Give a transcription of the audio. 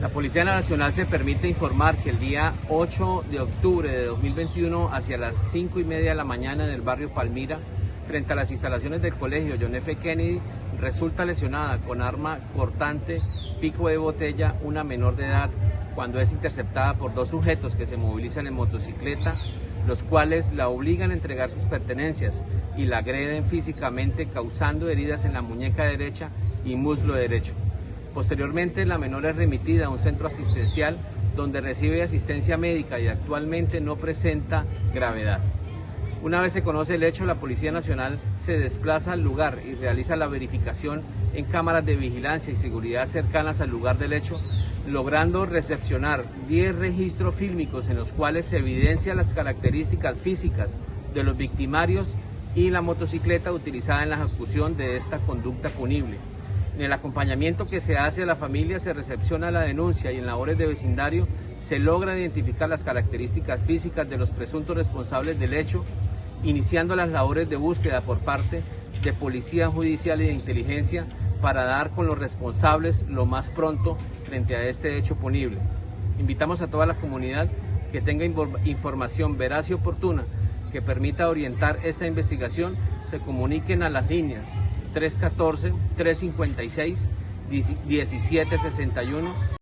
La Policía Nacional se permite informar que el día 8 de octubre de 2021, hacia las 5 y media de la mañana en el barrio Palmira, frente a las instalaciones del colegio John F. Kennedy, resulta lesionada con arma cortante, pico de botella, una menor de edad, cuando es interceptada por dos sujetos que se movilizan en motocicleta, los cuales la obligan a entregar sus pertenencias y la agreden físicamente causando heridas en la muñeca derecha y muslo derecho. Posteriormente, la menor es remitida a un centro asistencial donde recibe asistencia médica y actualmente no presenta gravedad. Una vez se conoce el hecho, la Policía Nacional se desplaza al lugar y realiza la verificación en cámaras de vigilancia y seguridad cercanas al lugar del hecho, logrando recepcionar 10 registros fílmicos en los cuales se evidencian las características físicas de los victimarios y la motocicleta utilizada en la ejecución de esta conducta punible. En el acompañamiento que se hace a la familia se recepciona la denuncia y en labores de vecindario se logra identificar las características físicas de los presuntos responsables del hecho, iniciando las labores de búsqueda por parte de Policía Judicial y de Inteligencia para dar con los responsables lo más pronto frente a este hecho punible. Invitamos a toda la comunidad que tenga información veraz y oportuna que permita orientar esta investigación, se comuniquen a las líneas 314-356-1761